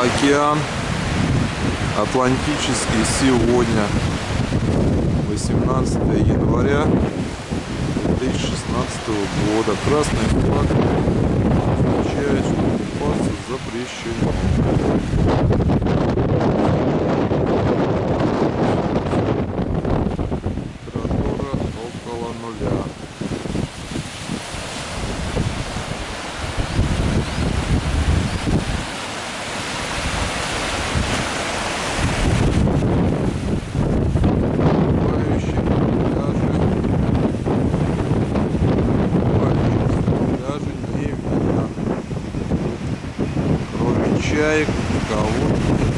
океан Атлантический сегодня 18 января 2016 года. Красный флаг означает что купаться запрещено. Температура около нуля чаек у кого